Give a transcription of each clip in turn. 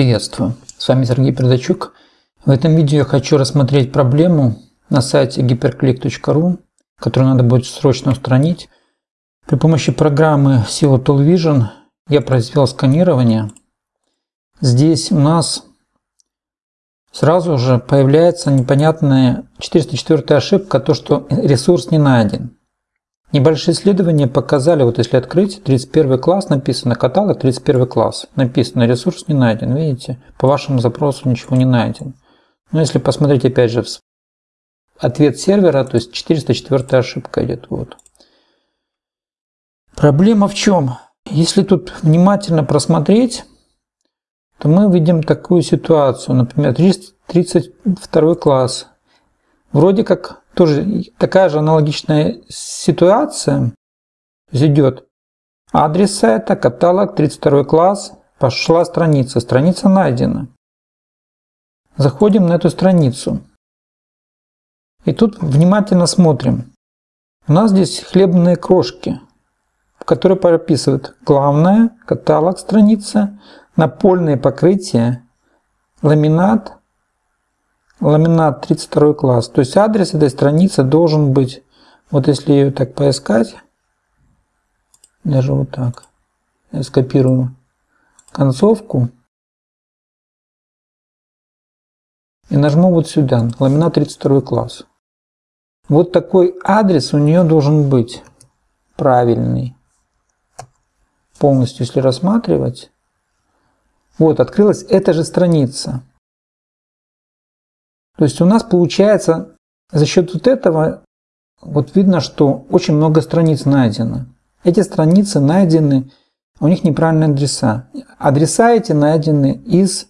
Приветствую! С вами Сергей Передачук. В этом видео я хочу рассмотреть проблему на сайте hyperclick.ru, которую надо будет срочно устранить. При помощи программы SEO Tool Vision я произвел сканирование. Здесь у нас сразу же появляется непонятная 404 ошибка, то что ресурс не найден. Небольшие исследования показали, вот если открыть, 31 класс написано, каталог 31 класс, написано, ресурс не найден, видите, по вашему запросу ничего не найден. Но если посмотреть опять же ответ сервера, то есть 404 ошибка идет, вот. Проблема в чем? Если тут внимательно просмотреть, то мы видим такую ситуацию, например, 32 класс. Вроде как тоже такая же аналогичная ситуация. Идет адрес сайта, каталог, 32 класс, пошла страница, страница найдена. Заходим на эту страницу. И тут внимательно смотрим. У нас здесь хлебные крошки, которые прописывают главное, каталог страница, напольное покрытие, ламинат, ламинат 32 класс. То есть адрес этой страницы должен быть, вот если ее так поискать, даже вот так, я скопирую концовку и нажму вот сюда, ламинат 32 класс. Вот такой адрес у нее должен быть правильный. Полностью, если рассматривать. Вот, открылась эта же страница. То есть у нас получается за счет вот этого, вот видно, что очень много страниц найдено. Эти страницы найдены, у них неправильные адреса. Адреса эти найдены из,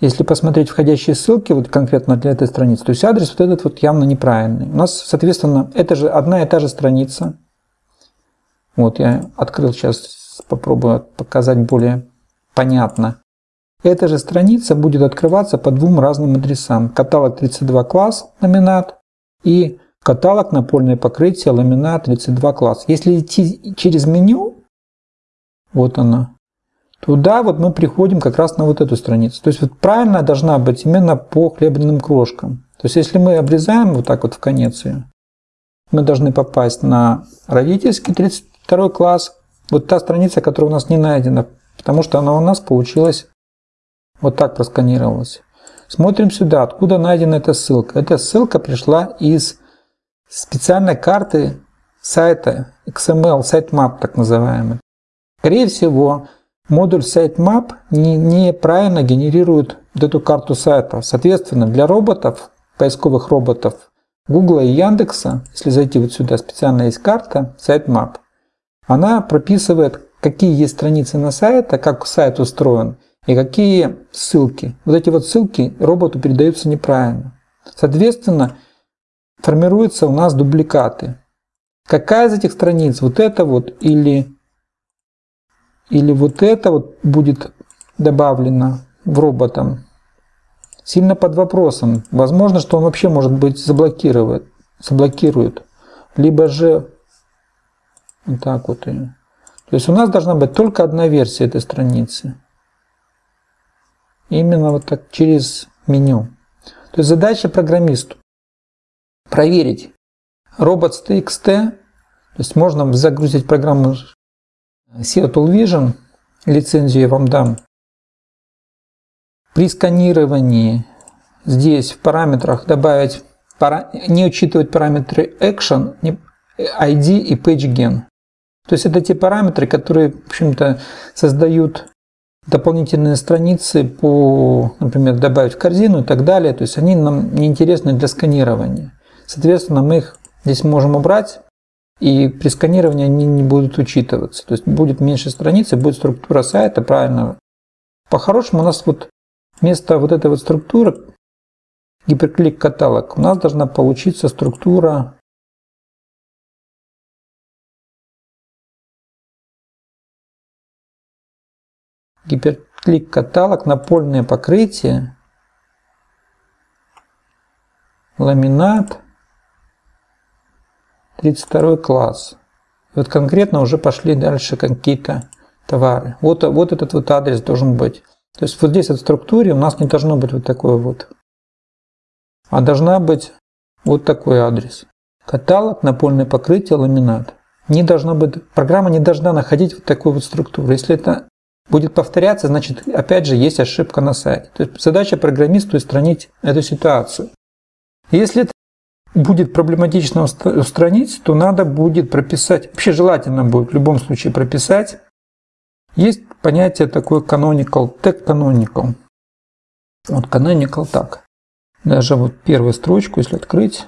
если посмотреть входящие ссылки, вот конкретно для этой страницы, то есть адрес вот этот вот явно неправильный. У нас, соответственно, это же одна и та же страница. Вот я открыл сейчас, попробую показать более понятно. Эта же страница будет открываться по двум разным адресам. Каталог 32 класс ламинат и каталог напольное покрытие ламинат 32 класс. Если идти через меню, вот она, туда вот мы приходим как раз на вот эту страницу. То есть вот правильно должна быть именно по хлебным крошкам. То есть если мы обрезаем вот так вот в конец ее, мы должны попасть на родительский 32 класс. Вот та страница, которая у нас не найдена, потому что она у нас получилась вот так просканировалось. Смотрим сюда, откуда найдена эта ссылка. Эта ссылка пришла из специальной карты сайта XML sitemap так называемый. Скорее всего, модуль sitemap неправильно не генерирует вот эту карту сайта. Соответственно, для роботов, поисковых роботов Google и Яндекса, если зайти вот сюда, специально есть карта sitemap, она прописывает, какие есть страницы на сайте, как сайт устроен, и какие ссылки. Вот эти вот ссылки роботу передаются неправильно. Соответственно, формируются у нас дубликаты. Какая из этих страниц, вот это вот или, или вот это вот будет добавлено в роботом, сильно под вопросом. Возможно, что он вообще может быть заблокирует, заблокирует. Либо же вот так вот. То есть у нас должна быть только одна версия этой страницы. Именно вот так через меню. То есть задача программисту проверить robots.txt, то есть можно загрузить программу Tool Vision, лицензию я вам дам. При сканировании здесь в параметрах добавить, не учитывать параметры Action, ID и PageGen. То есть это те параметры, которые, в общем-то, создают дополнительные страницы по, например, добавить в корзину и так далее. То есть они нам не интересны для сканирования. Соответственно, мы их здесь можем убрать, и при сканировании они не будут учитываться. То есть будет меньше страниц, будет структура сайта правильно. По-хорошему у нас вот вместо вот этой вот структуры гиперклик каталог у нас должна получиться структура гиперклик каталог, напольное покрытие, ламинат, 32 класс. Вот конкретно уже пошли дальше какие-то товары. Вот, вот этот вот адрес должен быть. То есть вот здесь в структуре у нас не должно быть вот такое вот, а должна быть вот такой адрес. Каталог, напольное покрытие, ламинат. Не должно быть, программа не должна находить вот такую вот структуру. Если это будет повторяться, значит, опять же, есть ошибка на сайте. То есть задача программисту устранить эту ситуацию. Если это будет проблематично устранить, то надо будет прописать, вообще желательно будет в любом случае прописать. Есть понятие такое canonical, tag canonical. Вот canonical так. Даже вот первую строчку, если открыть,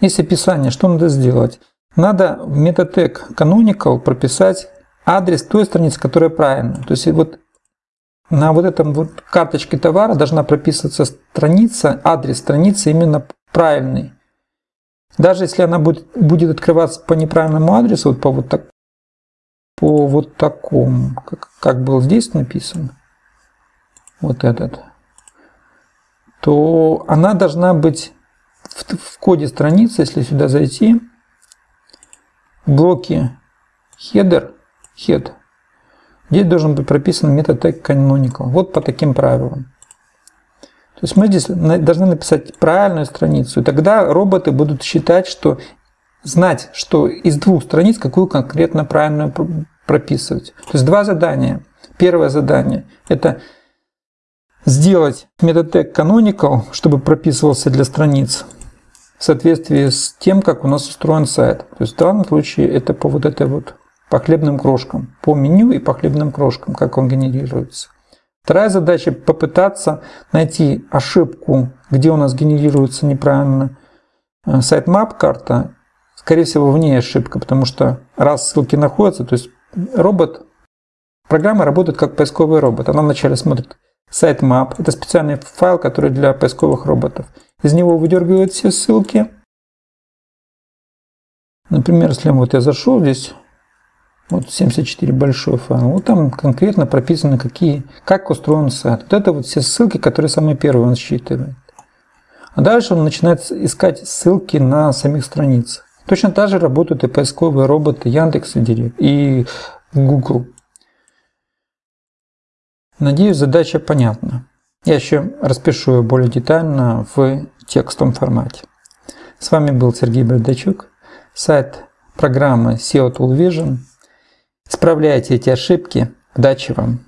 есть описание, что надо сделать. Надо в метатег canonical прописать адрес той страницы, которая правильная. То есть вот на вот этом вот карточке товара должна прописываться страница, адрес страницы именно правильный. Даже если она будет, будет открываться по неправильному адресу, вот по вот, так, по вот такому, как, как был здесь написано, вот этот, то она должна быть в, в коде страницы, если сюда зайти, в блоке header, head, здесь должен быть прописан метод tag canonical. Вот по таким правилам. То есть мы здесь должны написать правильную страницу, и тогда роботы будут считать, что знать, что из двух страниц какую конкретно правильную прописывать. То есть два задания. Первое задание – это сделать метод tag canonical, чтобы прописывался для страниц в соответствии с тем, как у нас устроен сайт. То есть в данном случае это по вот этой вот по хлебным крошкам, по меню и по хлебным крошкам, как он генерируется. Вторая задача – попытаться найти ошибку, где у нас генерируется неправильно э, sitemap карта. Скорее всего, в ней ошибка, потому что раз ссылки находятся, то есть робот, программа работает как поисковый робот. Она вначале смотрит sitemap, это специальный файл, который для поисковых роботов. Из него выдергивает все ссылки. Например, если вот я зашел здесь, вот 74 большой файл. Вот там конкретно прописано, какие, как устроен сайт. Вот это вот все ссылки, которые самые первые он считывает. А дальше он начинает искать ссылки на самих страницах. Точно так же работают и поисковые роботы Яндекс и Google. Надеюсь, задача понятна. Я еще распишу ее более детально в текстовом формате. С вами был Сергей Бردачук, сайт программы SEO Tool Vision – Исправляйте эти ошибки. Удачи вам!